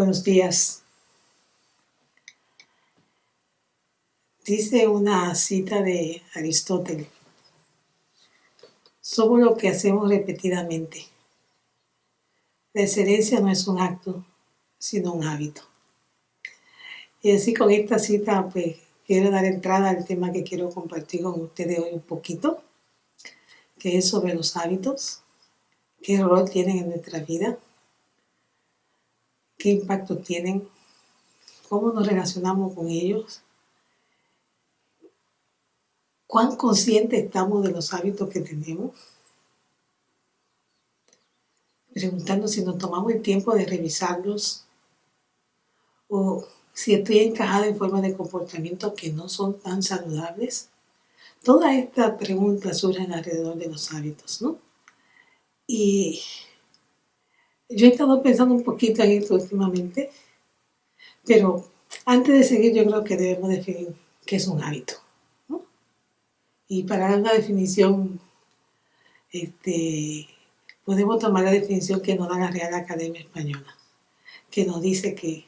Buenos días. Dice una cita de Aristóteles. Somos lo que hacemos repetidamente. La excelencia no es un acto, sino un hábito. Y así con esta cita, pues quiero dar entrada al tema que quiero compartir con ustedes hoy un poquito, que es sobre los hábitos, qué rol tienen en nuestra vida, qué impacto tienen, cómo nos relacionamos con ellos, cuán conscientes estamos de los hábitos que tenemos, preguntando si nos tomamos el tiempo de revisarlos o si estoy encajada en formas de comportamiento que no son tan saludables. Todas estas preguntas surgen alrededor de los hábitos, ¿no? Y yo he estado pensando un poquito en esto últimamente, pero antes de seguir yo creo que debemos definir qué es un hábito. Y para dar una definición, este, podemos tomar la definición que nos da la Real Academia Española, que nos dice que,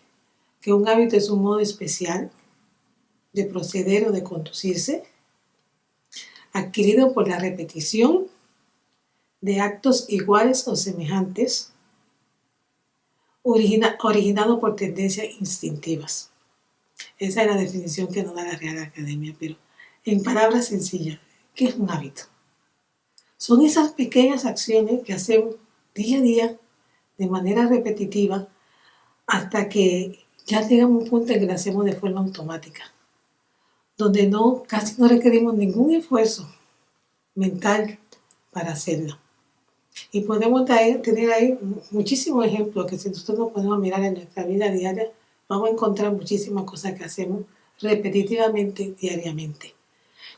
que un hábito es un modo especial de proceder o de conducirse, adquirido por la repetición de actos iguales o semejantes originado por tendencias instintivas. Esa es la definición que nos da la Real Academia, pero en palabras sencillas, ¿qué es un hábito? Son esas pequeñas acciones que hacemos día a día de manera repetitiva hasta que ya llegamos a un punto en que lo hacemos de forma automática, donde no, casi no requerimos ningún esfuerzo mental para hacerlo. Y podemos tener ahí muchísimos ejemplos que si nosotros nos podemos mirar en nuestra vida diaria, vamos a encontrar muchísimas cosas que hacemos repetitivamente, diariamente.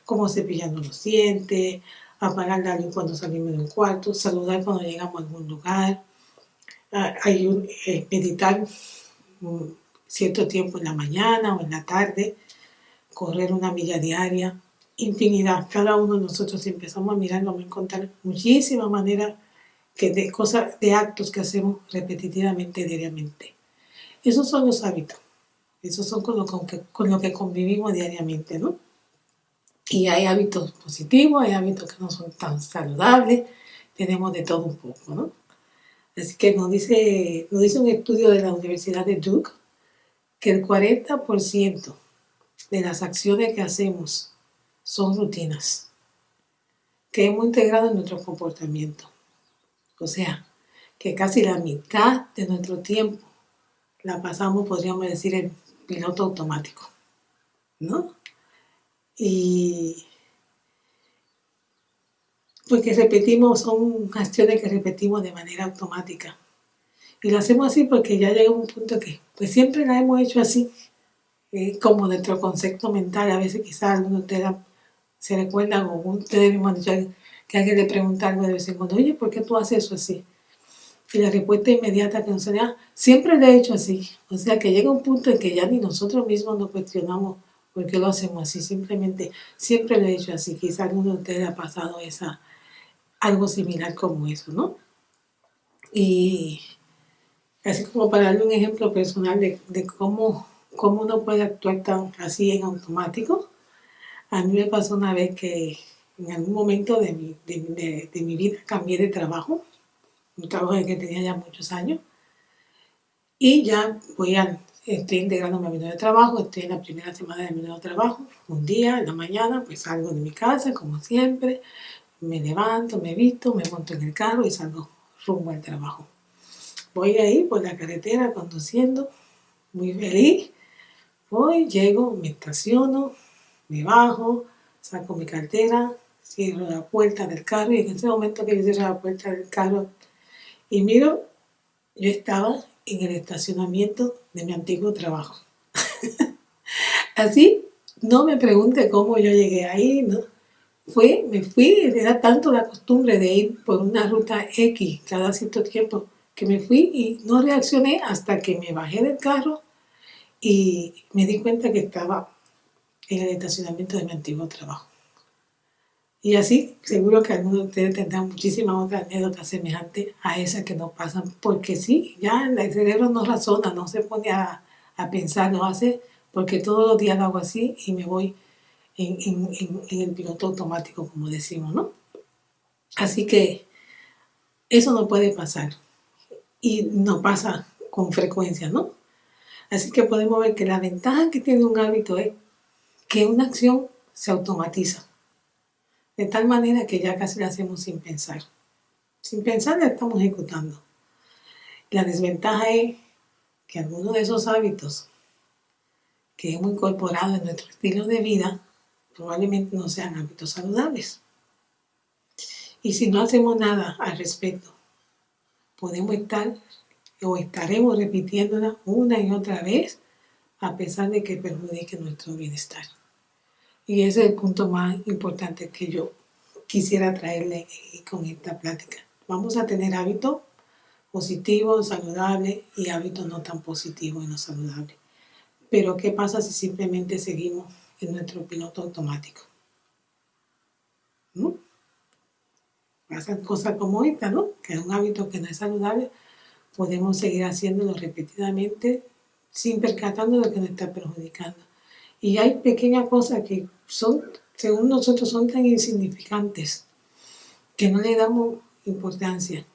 Como cepillando los dientes, apagar la luz cuando salimos de un cuarto, saludar cuando llegamos a algún lugar, hay un, eh, meditar un cierto tiempo en la mañana o en la tarde, correr una milla diaria, infinidad. Cada uno de nosotros si empezamos a mirar vamos a encontrar muchísimas maneras que de cosas, de actos que hacemos repetitivamente diariamente. Esos son los hábitos. Esos son con lo, que, con lo que convivimos diariamente, ¿no? Y hay hábitos positivos, hay hábitos que no son tan saludables, tenemos de todo un poco, ¿no? Así que nos dice, nos dice un estudio de la Universidad de Duke que el 40% de las acciones que hacemos son rutinas que hemos integrado en nuestro comportamiento. O sea, que casi la mitad de nuestro tiempo la pasamos, podríamos decir, en piloto automático, ¿no? Y porque repetimos, son acciones que repetimos de manera automática. Y lo hacemos así porque ya llega un punto que, pues siempre la hemos hecho así, como nuestro concepto mental. A veces quizás algunos de ustedes se recuerdan o ustedes mismos han dicho que alguien le pregunta algo de vez en cuando, oye, ¿por qué tú haces eso así? Y la respuesta inmediata que nos da, siempre lo he hecho así. O sea, que llega un punto en que ya ni nosotros mismos nos cuestionamos por qué lo hacemos así. Simplemente, siempre lo he hecho así. Quizás alguno de ustedes ha pasado esa, algo similar como eso, ¿no? Y así como para darle un ejemplo personal de, de cómo, cómo uno puede actuar tan así en automático, a mí me pasó una vez que en algún momento de mi, de, mi vida cambié de trabajo, un trabajo en que tenía ya muchos años, y ya voy a, estoy integrándome a mi nuevo trabajo, estoy en la primera semana de mi nuevo trabajo, un día, en la mañana, pues salgo de mi casa, como siempre, me levanto, me visto, me monto en el carro y salgo rumbo al trabajo. Voy ahí por la carretera conduciendo, muy feliz, voy, llego, me estaciono, me bajo, saco mi cartera, cierro la puerta del carro y en ese momento que yo cierro la puerta del carro y miro, yo estaba en el estacionamiento de mi antiguo trabajo. Así, no me pregunte cómo yo llegué ahí, ¿no? Fue, me fui, era tanto la costumbre de ir por una ruta X cada cierto tiempo que me fui y no reaccioné hasta que me bajé del carro y me di cuenta que estaba en el estacionamiento de mi antiguo trabajo. Y así, seguro que algunos de ustedes tendrán muchísimas otras anécdotas semejantes a esas que nos pasan, porque sí, ya el cerebro no razona, no se pone a, pensar, no hace, porque todos los días lo hago así y me voy en, en el piloto automático, como decimos, ¿no? Así que eso no puede pasar y no pasa con frecuencia, ¿no? Así que podemos ver que la ventaja que tiene un hábito es que una acción se automatiza. De tal manera que ya casi la hacemos sin pensar. Sin pensar la estamos ejecutando. La desventaja es que algunos de esos hábitos que hemos incorporado en nuestro estilo de vida probablemente no sean hábitos saludables. Y si no hacemos nada al respecto, podemos estar o estaremos repitiéndola una y otra vez a pesar de que perjudique nuestro bienestar. Y ese es el punto más importante que yo quisiera traerle con esta plática. Vamos a tener hábitos positivos, saludables y hábitos no tan positivos y no saludables. Pero ¿qué pasa si simplemente seguimos en nuestro piloto automático? Pasan cosas como esta, ¿no? Que es un hábito que no es saludable, podemos seguir haciéndolo repetidamente sin percatando de que nos está perjudicando. Y hay pequeñas cosas que son, según nosotros, son tan insignificantes que no le damos importancia.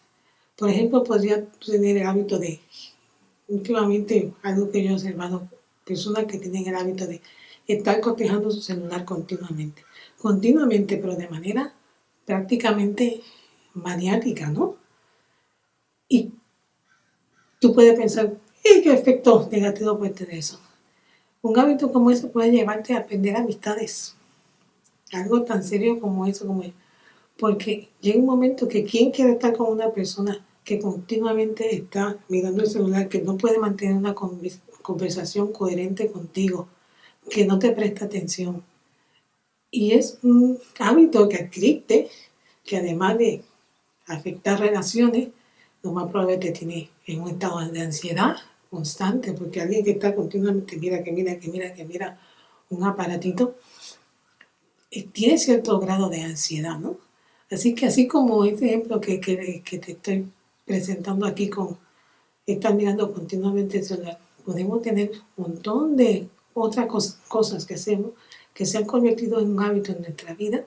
Por ejemplo, podría tener el hábito de, últimamente, algo que yo he observado, personas que tienen el hábito de estar cotejando su celular continuamente. Continuamente, pero de manera prácticamente maniática, ¿no? Y tú puedes pensar, ¿y qué efecto negativo puede tener eso? Un hábito como ese puede llevarte a aprender amistades. Algo tan serio como eso, como porque llega un momento que quien quiere estar con una persona que continuamente está mirando el celular, que no puede mantener una conversación coherente contigo, que no te presta atención. Y es un hábito que adquiriste, que además de afectar relaciones, lo más probable que tiene en un estado de ansiedad, constante, porque alguien que está continuamente, mira, que mira, que mira, que mira un aparatito, eh, tiene cierto grado de ansiedad, ¿no? Así que así como este ejemplo que, que, te estoy presentando aquí con estar mirando continuamente el celular, podemos tener un montón de otras cosas que hacemos que se han convertido en un hábito en nuestra vida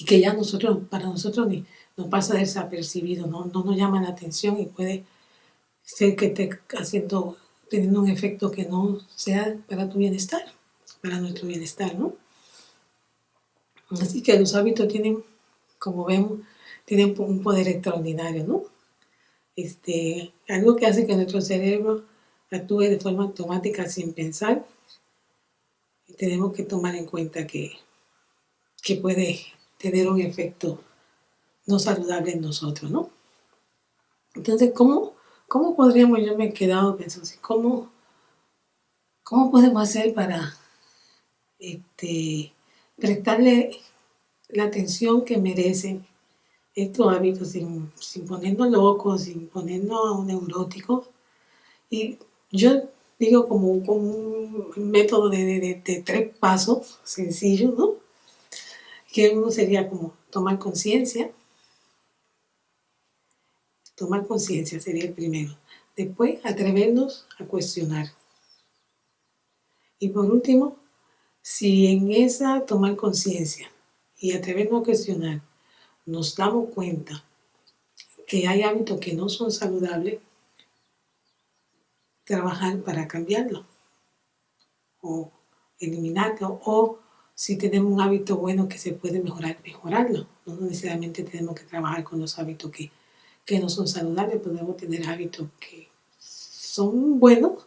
y que ya nosotros, para nosotros ni nos pasa desapercibido, no, no nos llama la atención y puede sé que esté haciendo, teniendo un efecto que no sea para tu bienestar, para nuestro bienestar, ¿no? Así que los hábitos tienen, como vemos, tienen un poder extraordinario, ¿no? Este, algo que hace que nuestro cerebro actúe de forma automática sin pensar. Y tenemos que tomar en cuenta que, que puede tener un efecto no saludable en nosotros, ¿no? Entonces, ¿cómo ¿Cómo podríamos, yo me he quedado pensando así, ¿cómo, cómo podemos hacer para este, prestarle la atención que merecen estos hábitos sin, sin ponernos locos, sin ponernos neuróticos? Y yo digo como, un método de, de, tres pasos sencillos, ¿no? Que uno sería como tomar conciencia, Tomar conciencia sería el primero. Después, atrevernos a cuestionar. Y por último, si en esa tomar conciencia y atrevernos a cuestionar nos damos cuenta que hay hábitos que no son saludables, trabajar para cambiarlo o eliminarlo o si tenemos un hábito bueno que se puede mejorar, mejorarlo. No necesariamente tenemos que trabajar con los hábitos que que no son saludables, podemos tener hábitos que son buenos,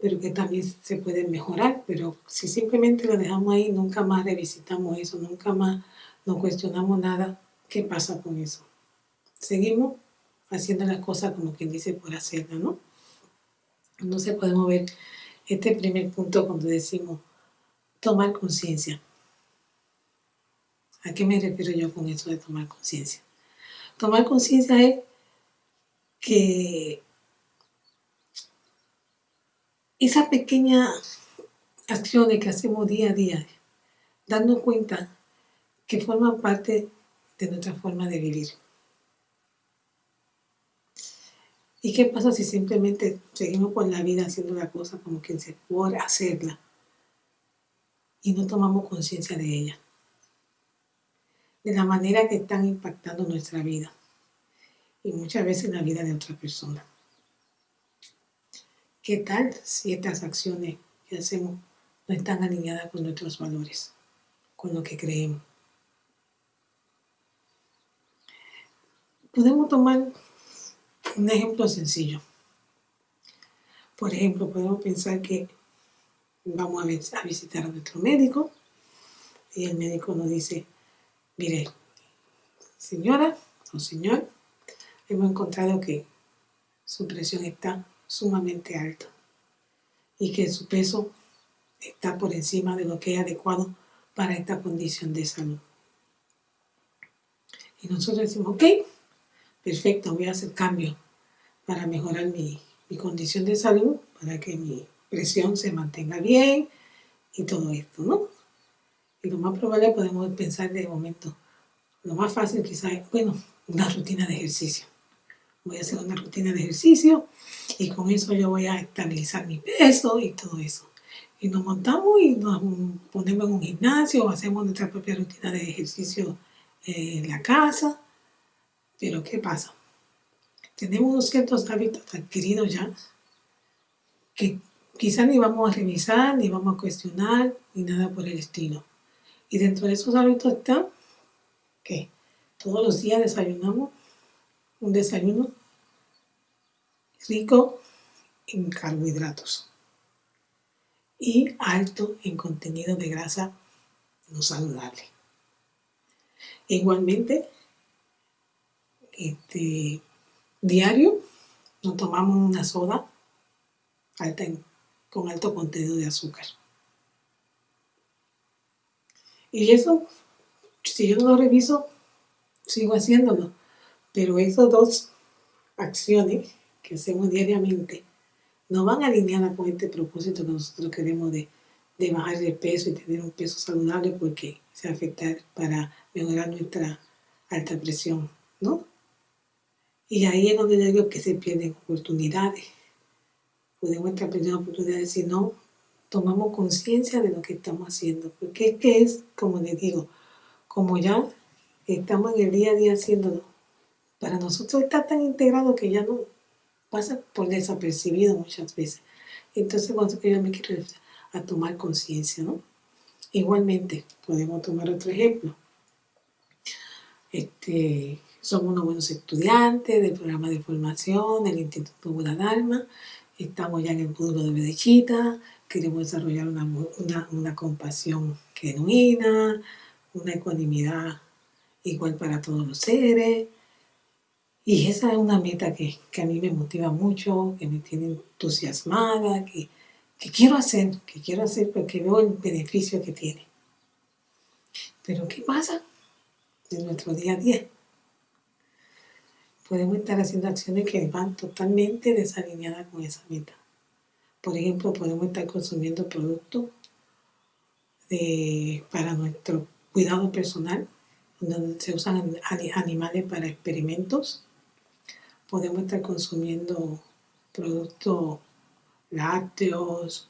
pero que también se pueden mejorar. Pero si simplemente lo dejamos ahí, nunca más revisitamos eso, nunca más nos cuestionamos nada, ¿qué pasa con eso? Seguimos haciendo las cosas como quien dice por hacerlas, ¿no? Entonces podemos ver este primer punto cuando decimos tomar conciencia. ¿A qué me refiero yo con eso de tomar conciencia? Tomar conciencia es que esa pequeña acciones que hacemos día a día, dando cuenta que forman parte de nuestra forma de vivir. ¿Y qué pasa si simplemente seguimos por la vida haciendo la cosa como quien se puede hacerla y no tomamos conciencia de ella? De la manera que están impactando nuestra vida y muchas veces la vida de otra persona. ¿Qué tal si estas acciones que hacemos no están alineadas con nuestros valores, con lo que creemos? Podemos tomar un ejemplo sencillo. Por ejemplo, podemos pensar que vamos a visitar a nuestro médico y el médico nos dice, mire, señora o señor, hemos encontrado que su presión está sumamente alta y que su peso está por encima de lo que es adecuado para esta condición de salud. Y nosotros decimos, ok, perfecto, voy a hacer cambio para mejorar mi, condición de salud, para que mi presión se mantenga bien y todo esto, ¿no? Y lo más probable podemos pensar de momento, lo más fácil quizás es, bueno, una rutina de ejercicio. Voy a hacer una rutina de ejercicio y con eso yo voy a estabilizar mi peso y todo eso. Y nos montamos y nos ponemos en un gimnasio o hacemos nuestra propia rutina de ejercicio en la casa. Pero ¿qué pasa? tenemos unos ciertos hábitos adquiridos ya que quizá ni vamos a revisar, ni vamos a cuestionar, ni nada por el estilo. Y dentro de esos hábitos está que todos los días desayunamos un desayuno rico en carbohidratos y alto en contenido de grasa no saludable. Igualmente, este, diario nos tomamos una soda alta con alto contenido de azúcar. Y eso, si yo no lo reviso, sigo haciéndolo. Pero esas dos acciones que hacemos diariamente no van alineadas con este propósito que nosotros queremos de, de bajar de peso y tener un peso saludable porque se afecta para mejorar nuestra alta presión, ¿no? Y ahí es donde yo digo que se pierden oportunidades. Podemos estar perdiendo oportunidades si no tomamos conciencia de lo que estamos haciendo. Porque es que es, como les digo, como ya estamos en el día a día haciéndolo, para nosotros está tan integrado que ya no pasa por desapercibido muchas veces. Entonces, cuando yo me quiero a tomar conciencia, ¿no? Igualmente, podemos tomar otro ejemplo. Este, somos unos buenos estudiantes del programa de formación del Instituto Buda Estamos ya en el módulo de Medellita. Queremos desarrollar una, una, compasión genuina, una ecuanimidad igual para todos los seres. Y esa es una meta que, que, a mí me motiva mucho, que me tiene entusiasmada, que, que quiero hacer, que quiero hacer porque veo el beneficio que tiene. Pero ¿qué pasa en nuestro día a día? podemos estar haciendo acciones que van totalmente desalineadas con esa meta. Por ejemplo, podemos estar consumiendo productos para nuestro cuidado personal, donde se usan animales para experimentos. Podemos estar consumiendo productos lácteos,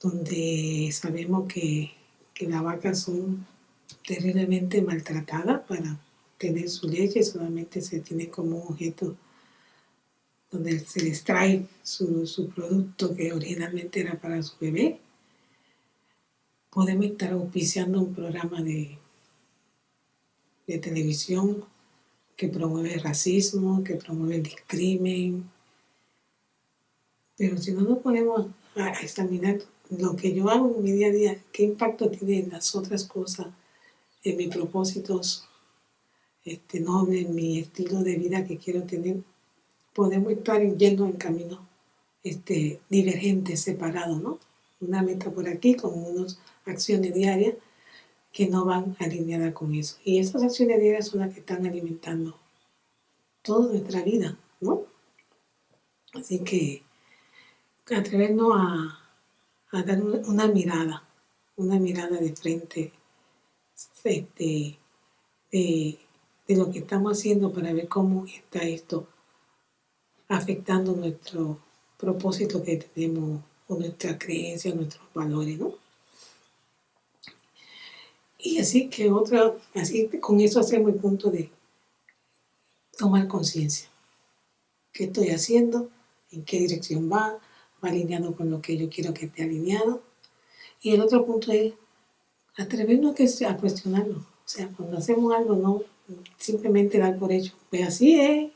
donde sabemos que, que las vacas son terriblemente maltratadas para tener su leche, solamente se tiene como un objeto donde se extrae su, su producto que originalmente era para su bebé. Podemos estar auspiciando un programa de, de televisión que promueve el racismo, que promueve el discrimen. Pero si no nos ponemos a examinar lo que yo hago en mi día a día, qué impacto tiene en las otras cosas, en mis propósitos este, noble, mi estilo de vida que quiero tener, podemos estar yendo en camino este, divergentes, separados, ¿no? Una meta por aquí con unas acciones diarias que no van alineadas con eso. Y esas acciones diarias son las que están alimentando toda nuestra vida, ¿no? Así que atrevernos a, a dar una mirada, una mirada de frente este, de, de lo que estamos haciendo para ver cómo está esto afectando nuestro propósito que tenemos o nuestra creencia, nuestros valores, ¿no? Y así que otra, así con eso hacemos el punto de tomar conciencia. ¿Qué estoy haciendo? ¿En qué dirección va? ¿Va alineado con lo que yo quiero que esté alineado? Y el otro punto es atrevernos a cuestionarlo. O sea, cuando hacemos algo, no simplemente dar por hecho. Pues así es,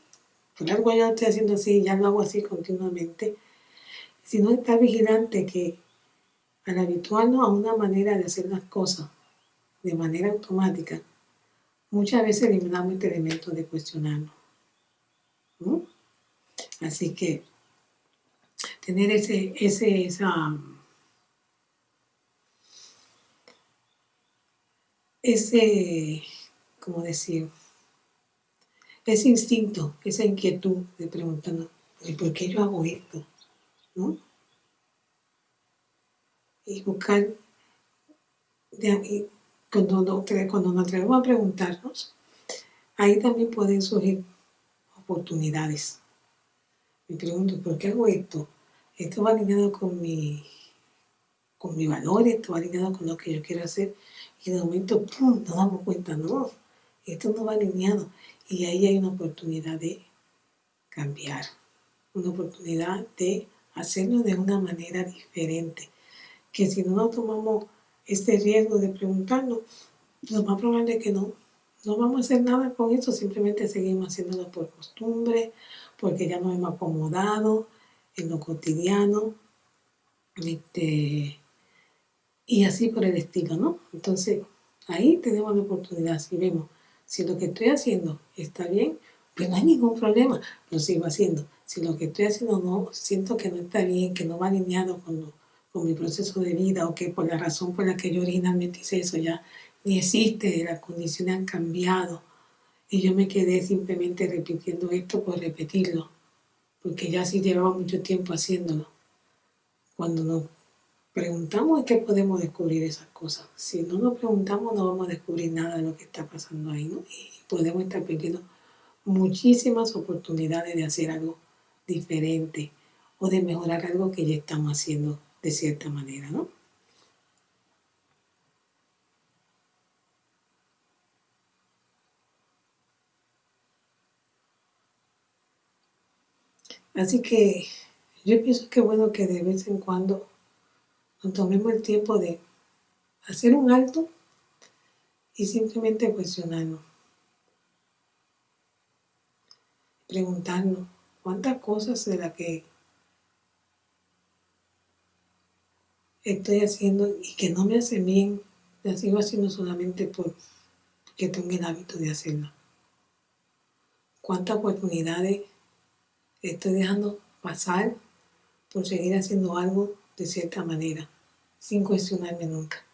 por algo yo estoy haciendo así, ya lo hago así continuamente. Sino estar vigilante que al habituarnos a una manera de hacer las cosas de manera automática, muchas veces eliminamos este elemento de cuestionarnos. Así que tener ese, ese, esa, ese, ¿cómo decir? Ese instinto, esa inquietud de preguntando, ¿por qué yo hago esto? Y buscar de, cuando, cuando nos atrevemos a preguntarnos, ahí también pueden surgir oportunidades. Me pregunto, ¿por qué hago esto? Esto va alineado con mi, con mi valor, esto va alineado con lo que yo quiero hacer. Y de momento, ¡pum!, nos damos cuenta, no, esto no va alineado. Y ahí hay una oportunidad de cambiar, una oportunidad de hacerlo de una manera diferente. Que si no nos tomamos este riesgo de preguntarnos, lo más probable es que no, no vamos a hacer nada con eso, simplemente seguimos haciéndolo por costumbre, porque ya nos hemos acomodado en lo cotidiano, este, y así por el estilo, ¿no? Entonces, ahí tenemos la oportunidad, si vemos, si lo que estoy haciendo está bien, pues no hay ningún problema, lo sigo haciendo. Si lo que estoy haciendo no, siento que no está bien, que no va alineado con lo con mi proceso de vida o que por la razón por la que yo originalmente hice eso ya ni existe, las condiciones han cambiado y yo me quedé simplemente repitiendo esto por repetirlo, porque ya sí llevaba mucho tiempo haciéndolo. Cuando nos preguntamos es que podemos descubrir esas cosas. Si no nos preguntamos no vamos a descubrir nada de lo que está pasando ahí, ¿no? Y podemos estar perdiendo muchísimas oportunidades de hacer algo diferente o de mejorar algo que ya estamos haciendo de cierta manera, ¿no? Así que yo pienso que bueno que de vez en cuando nos tomemos el tiempo de hacer un alto y simplemente cuestionarnos. Preguntarnos cuántas cosas de las que estoy haciendo y que no me hace bien, la sigo haciendo solamente porque tengo el hábito de hacerlo. ¿Cuántas oportunidades estoy dejando pasar por seguir haciendo algo de cierta manera, sin cuestionarme nunca?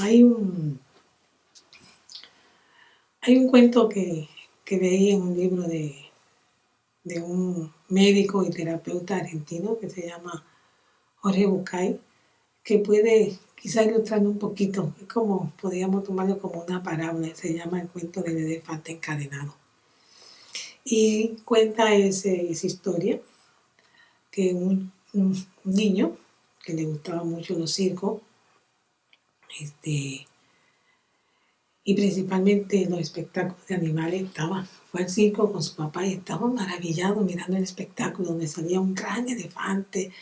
Hay un, hay un cuento que, que leí en un libro de, de un médico y terapeuta argentino que se llama Jorge Bucay, que puede quizá ilustrarlo un poquito, es como podríamos tomarlo como una parábola, se llama el cuento del elefante encadenado. Y cuenta esa historia que un, niño que le gustaba mucho los circos, este, y principalmente los espectáculos de animales, estaba, fue al circo con su papá y estaba maravillado mirando el espectáculo donde salía un gran elefante,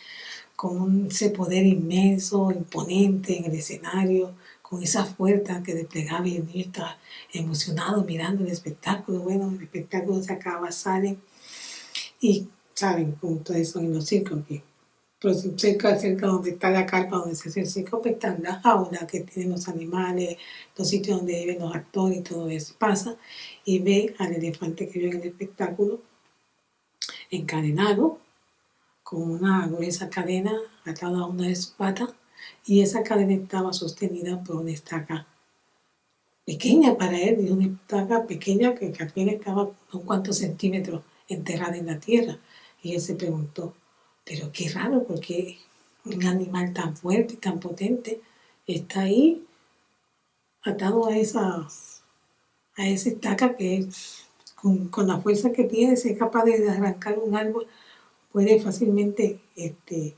con ese poder inmenso, imponente en el escenario, con esa fuerza que desplegaba y el estaba emocionado mirando el espectáculo. Bueno, el espectáculo se acaba, sale y saben cómo todo eso en los circos, que pues, cerca, cerca donde está la carpa donde se hace el circo, pues están las jaulas que tienen los animales, los sitios donde viven los actores y todo eso. Pasa y ve al elefante que vio en el espectáculo encadenado con una gruesa cadena a una de sus patas y esa cadena estaba sostenida por una estaca pequeña para él, y una estaca pequeña que, apenas estaba un cuantos centímetros enterrada en la tierra. Y él se preguntó, pero qué raro, porque un animal tan fuerte, tan potente, está ahí atado a esa, a esa estaca que con, la fuerza que tiene, es capaz de arrancar un árbol, puede fácilmente este,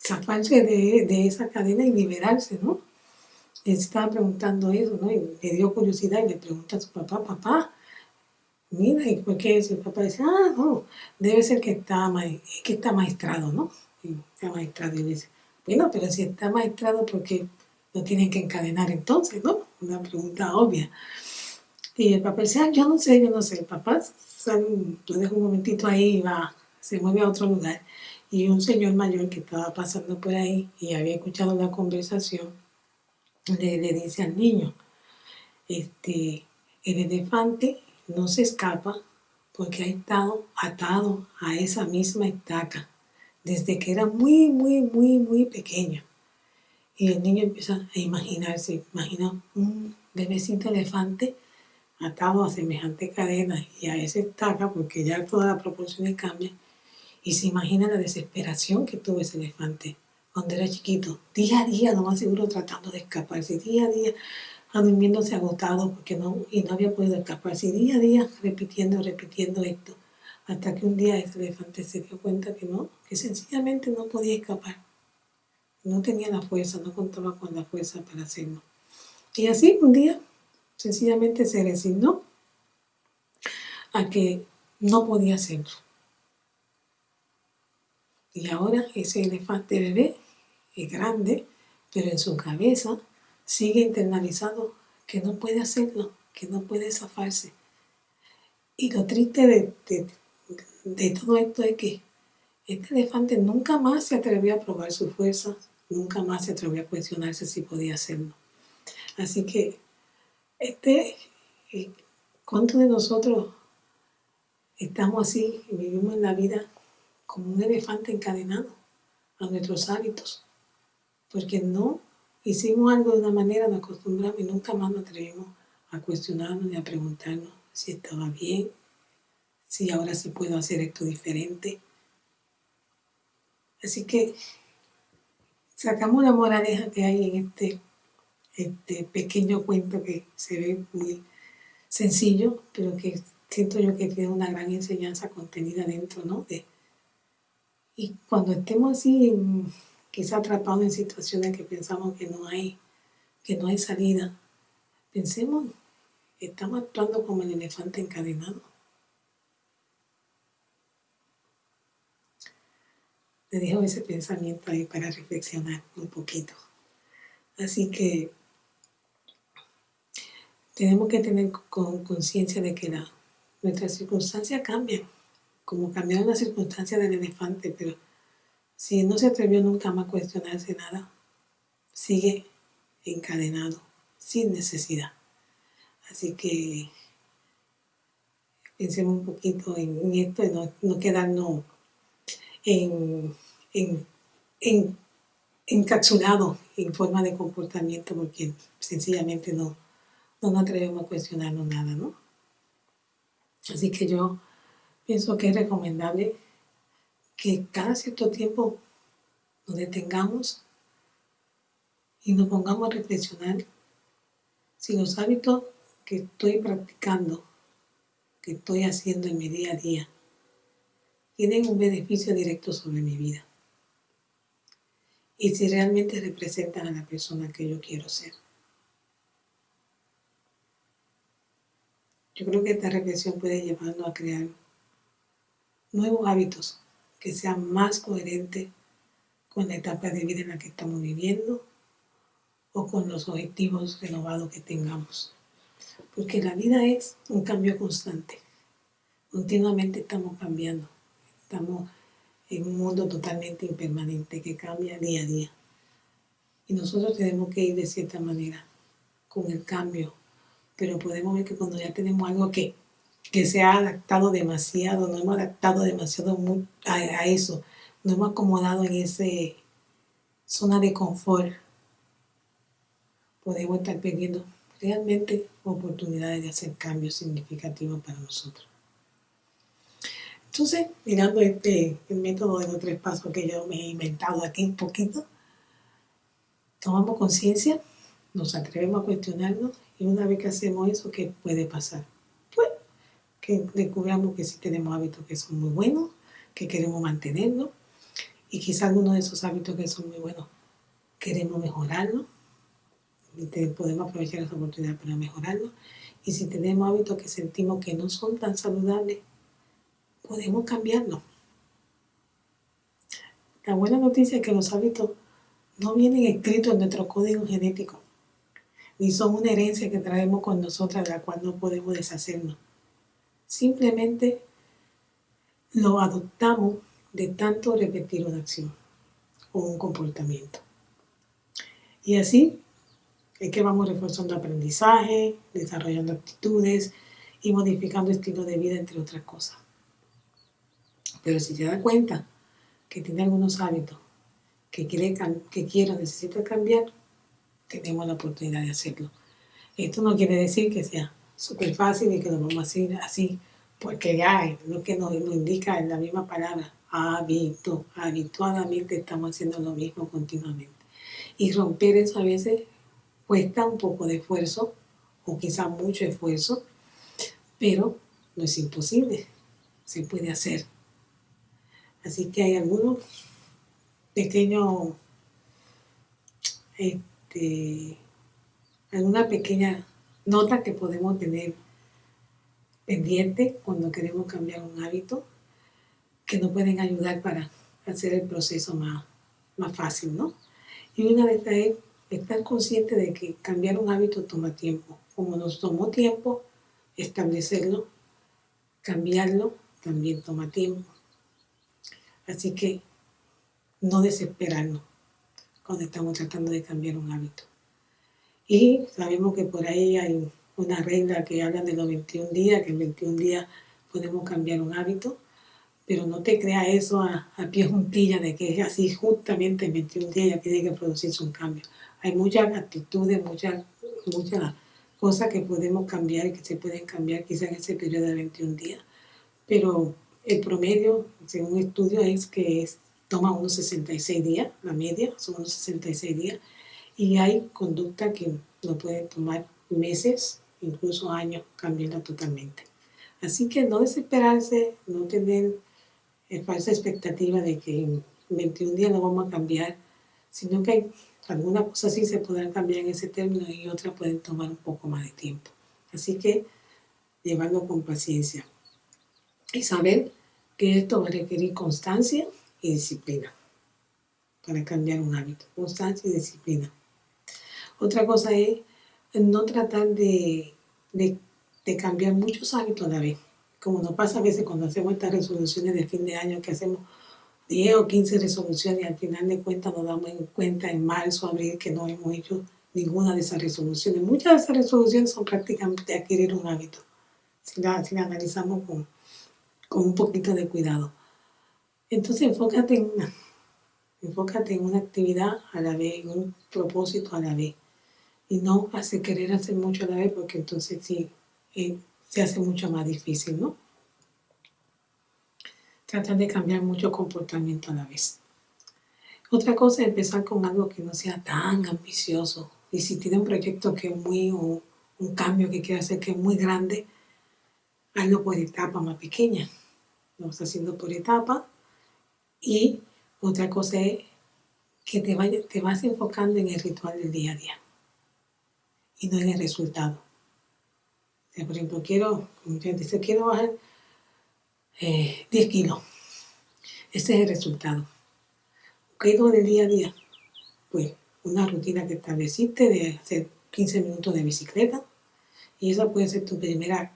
zafarse de, de, esa cadena y liberarse, ¿no? Él estaba preguntando eso, ¿no? Y le dio curiosidad y le pregunta a su papá, papá, mira, ¿y por qué eso? El papá dice, ah, no, debe ser que está, que está maestrado, ¿no? Y está maestrado. Y le dice, bueno, pero si está maestrado, ¿por qué lo tienen que encadenar entonces, no? Una pregunta obvia. Y el papá dice, ah, yo no sé, yo no sé. El papá lo deja un momentito ahí y va, se mueve a otro lugar. Y un señor mayor que estaba pasando por ahí y había escuchado la conversación, le, dice al niño, este, el elefante no se escapa porque ha estado atado a esa misma estaca desde que era muy, muy, muy, muy pequeño. Y el niño empieza a imaginarse, imagina un bebecito elefante atado a semejante cadena y a esa estaca, porque ya todas las proporciones cambian, y se imagina la desesperación que tuvo ese elefante cuando era chiquito, día a día, lo más seguro tratando de escaparse, día a día durmiéndose agotado porque no, y no había podido escaparse, día a día repitiendo, repitiendo esto, hasta que un día ese elefante se dio cuenta que no, que sencillamente no podía escapar, no tenía la fuerza, no contaba con la fuerza para hacerlo. Y así un día sencillamente se resignó a que no podía hacerlo. Y ahora ese elefante bebé es grande, pero en su cabeza sigue internalizado que no puede hacerlo, que no puede zafarse. Y lo triste de, de, todo esto es que este elefante nunca más se atrevió a probar su fuerza, nunca más se atrevió a cuestionarse si podía hacerlo. Así que este, eh, ¿cuántos de nosotros estamos así vivimos en la vida como un elefante encadenado a nuestros hábitos? Porque no hicimos algo de una manera, nos acostumbramos y nunca más nos atrevimos a cuestionarnos ni a preguntarnos si estaba bien, si ahora sí puedo hacer esto diferente. Así que sacamos la moraleja que hay en este este pequeño cuento que se ve muy sencillo, pero que siento yo que tiene una gran enseñanza contenida dentro, ¿no? Y cuando estemos así, quizá atrapados en situaciones que pensamos que no hay, que no hay salida, pensemos, estamos actuando como el elefante encadenado. Le dejo ese pensamiento ahí para reflexionar un poquito. Así que tenemos que tener conciencia de que la, nuestras circunstancias cambian, como cambiaron las circunstancias del elefante, pero si no se atrevió nunca más a cuestionarse nada, sigue encadenado, sin necesidad. Así que pensemos un poquito en, esto y no, no quedarnos en, en, en, encapsulados en forma de comportamiento porque sencillamente no, no nos atrevemos a cuestionarnos nada, ¿no? Así que yo pienso que es recomendable que cada cierto tiempo nos detengamos y nos pongamos a reflexionar si los hábitos que estoy practicando, que estoy haciendo en mi día a día, tienen un beneficio directo sobre mi vida y si realmente representan a la persona que yo quiero ser. Yo creo que esta reflexión puede llevarnos a crear nuevos hábitos que sean más coherentes con la etapa de vida en la que estamos viviendo o con los objetivos renovados que tengamos. Porque la vida es un cambio constante. Continuamente estamos cambiando. Estamos en un mundo totalmente impermanente que cambia día a día. Y nosotros tenemos que ir de cierta manera con el cambio pero podemos ver que cuando ya tenemos algo que, que se ha adaptado demasiado, no hemos adaptado demasiado a, eso, no hemos acomodado en esa zona de confort, podemos estar perdiendo realmente oportunidades de hacer cambios significativos para nosotros. Entonces, mirando este, el método de los tres pasos que yo me he inventado aquí un poquito, tomamos conciencia nos atrevemos a cuestionarnos y una vez que hacemos eso, ¿qué puede pasar? Que descubramos que sí tenemos hábitos que son muy buenos, que queremos mantenerlos y quizás algunos de esos hábitos que son muy buenos queremos mejorarlos y podemos aprovechar esa oportunidad para mejorarlo. Y si tenemos hábitos que sentimos que no son tan saludables, podemos cambiarlos. La buena noticia es que los hábitos no vienen escritos en nuestro código genético, ni son una herencia que traemos con nosotras de la cual no podemos deshacernos. Simplemente lo adoptamos de tanto repetir una acción o un comportamiento. Y así es que vamos reforzando aprendizaje, desarrollando actitudes y modificando estilo de vida, entre otras cosas. Pero si te das cuenta que tiene algunos hábitos que quiere, que quiero, necesita cambiar, tenemos la oportunidad de hacerlo. Esto no quiere decir que sea súper fácil y que lo vamos a hacer así, porque ya es lo que nos, nos indica en la misma palabra, hábito, habituadamente estamos haciendo lo mismo continuamente. Y romper eso a veces cuesta un poco de esfuerzo, o quizá mucho esfuerzo, pero no es imposible, se puede hacer. Así que hay algunos pequeños, este, alguna pequeña nota que podemos tener pendiente cuando queremos cambiar un hábito que nos pueden ayudar para hacer el proceso más, más fácil, ¿no? Y una de estas es estar consciente de que cambiar un hábito toma tiempo. Como nos tomó tiempo establecerlo, cambiarlo también toma tiempo. Así que no desesperarnos cuando estamos tratando de cambiar un hábito. Y sabemos que por ahí hay una regla que habla de los 21 días, que en 21 días podemos cambiar un hábito, pero no te creas eso a, a pie juntilla de que es así justamente en 21 días ya tiene que producirse un cambio. Hay muchas actitudes, muchas, muchas cosas que podemos cambiar y que se pueden cambiar quizá en ese periodo de 21 días, pero el promedio, según estudio, es que toma unos 66 días, la media son unos 66 días, y hay conducta que no pueden tomar meses, incluso años, cambiarla totalmente. Así que no desesperarse, no tener eh, falsa expectativa de que en 21 días lo vamos a cambiar, sino que hay algunas cosas sí se podrán cambiar en ese término y otras pueden tomar un poco más de tiempo. Así que llevarlo con paciencia y saber que esto va a requerir constancia y disciplina para cambiar un hábito. Constancia y disciplina. Otra cosa es no tratar de, de, cambiar muchos hábitos a la vez. Como nos pasa a veces cuando hacemos estas resoluciones de fin de año, que hacemos 10 o 15 resoluciones y al final de cuentas nos damos cuenta en marzo, abril, que no hemos hecho ninguna de esas resoluciones. Muchas de esas resoluciones son prácticamente adquirir un hábito, si la, si la analizamos con, con un poquito de cuidado. Entonces enfócate en enfócate en una actividad a la vez, en un propósito a la vez. Y no hace querer hacer mucho a la vez porque entonces sí eh, se hace mucho más difícil, ¿no? Tratar de cambiar mucho comportamiento a la vez. Otra cosa es empezar con algo que no sea tan ambicioso. Y si tiene un proyecto que es muy, o un cambio que quiere hacer que es muy grande, hazlo por etapas más pequeñas lo vas haciendo por etapa. Y otra cosa es que te vas enfocando en el ritual del día a día y no en el resultado. por ejemplo, quiero, como dice, quiero bajar 10 eh, kilos. Ese es el resultado. ¿Qué es del día a día? Pues una rutina que estableciste de hacer 15 minutos de bicicleta y esa puede ser tu primera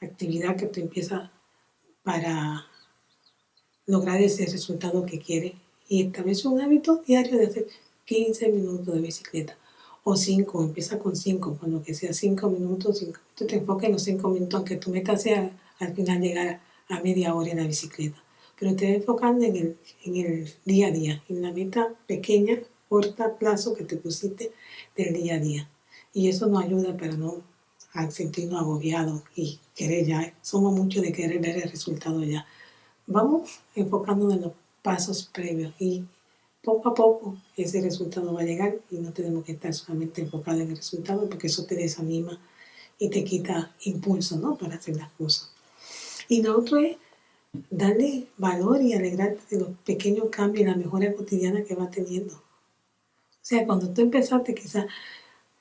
actividad que te empieza para lograr ese resultado que quiere y establece un hábito diario de hacer 15 minutos de bicicleta o 5, empieza con 5, con lo que sea 5 minutos, 5 minutos, te enfoques en los 5 minutos, aunque tu meta sea al final llegar a media hora en la bicicleta, pero te enfocando en el, en el día a día, en la meta pequeña, corta plazo que te pusiste del día a día. Y eso nos ayuda para no sentirnos agobiados y querer ya. Somos muchos de querer ver el resultado ya. Vamos enfocándonos en los pasos previos y poco a poco ese resultado va a llegar y no tenemos que estar solamente enfocados en el resultado porque eso te desanima y te quita impulso ¿no? para hacer las cosas. Y lo otro es darle valor y alegrarte de los pequeños cambios y la mejora cotidiana que va teniendo. O sea, cuando tú empezaste quizás,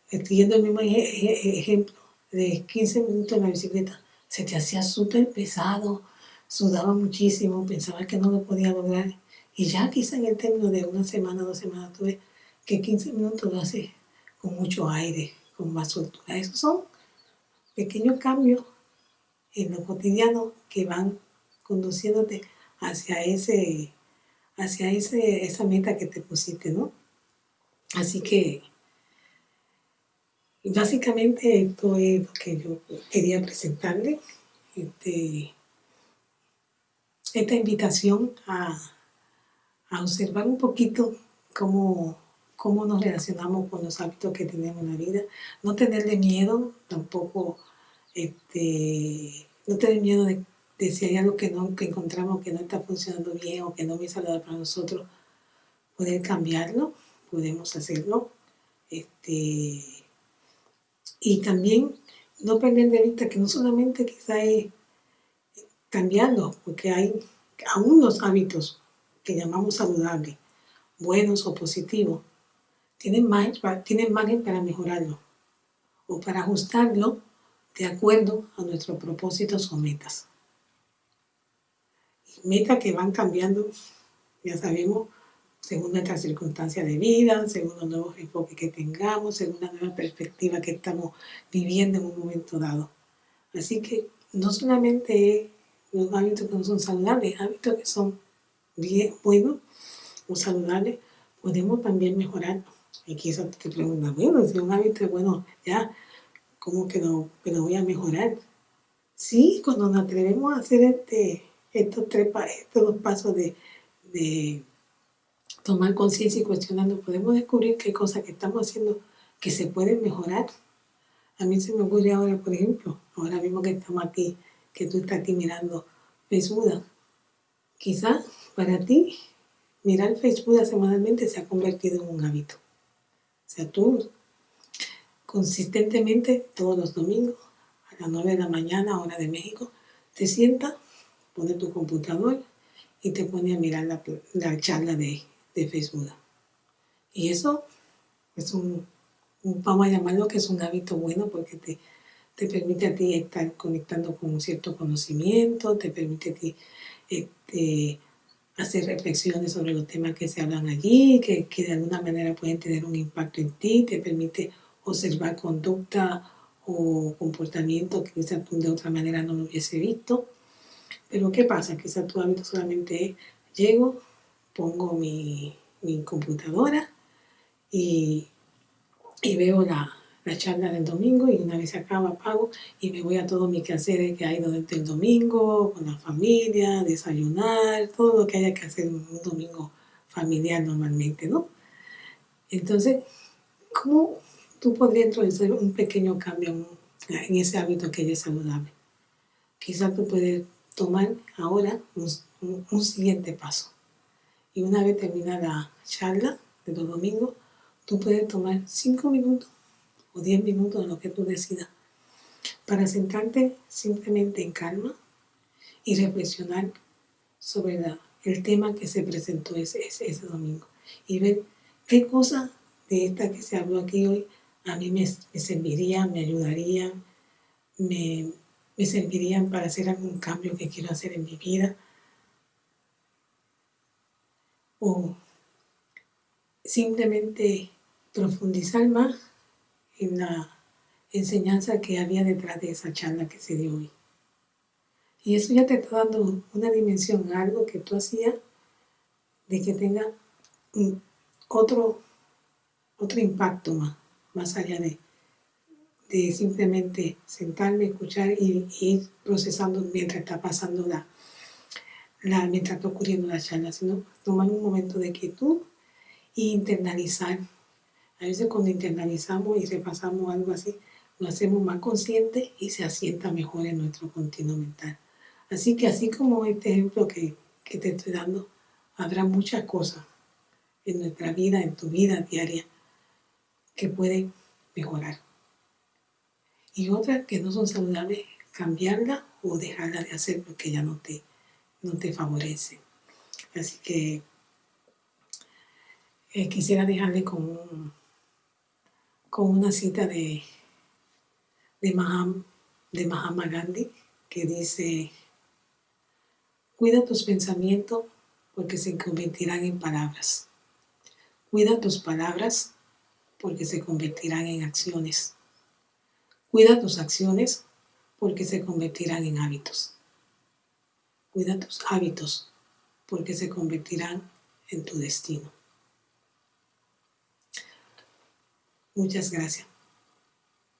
siguiendo el mismo ejemplo de 15 minutos en la bicicleta, se te hacía súper pesado, sudaba muchísimo, pensaba que no lo podía lograr. Y ya quizá en el término de una semana, dos semanas, tuve que 15 minutos lo haces con mucho aire, con más soltura. Esos son pequeños cambios en lo cotidiano que van conduciéndote hacia ese hacia ese, esa meta que te pusiste, ¿no? Así que básicamente esto es lo que yo quería presentarle. Este, esta invitación a, observar un poquito cómo, cómo nos relacionamos con los hábitos que tenemos en la vida. No tenerle miedo, tampoco este, no tener miedo de, si hay algo que, no, que encontramos que no está funcionando bien o que no me saludable para nosotros, poder cambiarlo, podemos hacerlo. Este, y también no perder de vista que no solamente quizá es cambiando, porque hay aún los hábitos que llamamos saludables, buenos o positivos, tienen tienen margen para mejorarlo o para ajustarlo de acuerdo a nuestros propósitos o metas. Metas que van cambiando, ya sabemos, según nuestras circunstancias de vida, según los nuevos enfoques que tengamos, según la nueva perspectiva que estamos viviendo en un momento dado. Así que no solamente los hábitos que no son saludables, hábitos que son bien buenos o saludables, podemos también mejorar. Y quizás te preguntas, bueno, si un hábito bueno, ya, ¿cómo que lo, que lo voy a mejorar? Sí, cuando nos atrevemos a hacer este, estos, tres, estos dos pasos de, de tomar conciencia y cuestionando, podemos descubrir qué cosas que estamos haciendo que se pueden mejorar. A mí se me ocurre ahora, por ejemplo, ahora mismo que estamos aquí, que tú estás aquí mirando Facebook. Quizás para ti mirar Facebook semanalmente se ha convertido en un hábito. O sea, tú consistentemente todos los domingos a las 9 de la mañana, hora de México, te sientas, pones tu computador y te pones a mirar la, charla de, de, Facebook. Y eso es un, vamos a llamarlo que es un hábito bueno porque te, te permite a ti estar conectando con un cierto conocimiento, te permite a ti este, hacer reflexiones sobre los temas que se hablan allí, que, que, de alguna manera pueden tener un impacto en ti, te permite observar conducta o comportamiento que quizás de otra manera no lo hubiese visto. Pero ¿qué pasa? Quizás tu hábito solamente es, llego, pongo mi, mi computadora y, y veo la, la charla del domingo y una vez se acaba apago y me voy a todos mis quehaceres que hay durante el domingo, con la familia, desayunar, todo lo que haya que hacer un domingo familiar normalmente, ¿no? Entonces, ¿cómo tú podrías introducir un pequeño cambio en, ese hábito que es saludable? Quizás tú puedes tomar ahora un, un siguiente paso. Y una vez terminada la charla de los domingos, tú puedes tomar cinco minutos o 10 minutos lo que tú decidas, para sentarte simplemente en calma y reflexionar sobre el tema que se presentó ese, ese, domingo. Y ver qué cosas de esta que se habló aquí hoy a mí me, servirían, me ayudarían, me, me servirían para hacer algún cambio que quiero hacer en mi vida. O simplemente profundizar más en la enseñanza que había detrás de esa charla que se dio hoy. Y eso ya te está dando una dimensión, algo que tú hacías, de que tenga otro, otro impacto más, más allá de, de simplemente sentarme, escuchar y, ir procesando mientras está pasando la, la, mientras está ocurriendo la charla, sino tomar un momento de quietud e internalizar a veces cuando internalizamos y repasamos algo así, lo hacemos más consciente y se asienta mejor en nuestro continuo mental. Así que así como este ejemplo que, que te estoy dando, habrá muchas cosas en nuestra vida, en tu vida diaria, que pueden mejorar. Y otras que no son saludables, cambiarla o dejarla de hacer porque ya no te, no te favorece. Así que eh, quisiera dejarle con, con una cita de, de, Mahatma Gandhi que dice, cuida tus pensamientos porque se convertirán en palabras. Cuida tus palabras porque se convertirán en acciones. Cuida tus acciones porque se convertirán en hábitos. Cuida tus hábitos porque se convertirán en tu destino. Muchas gracias.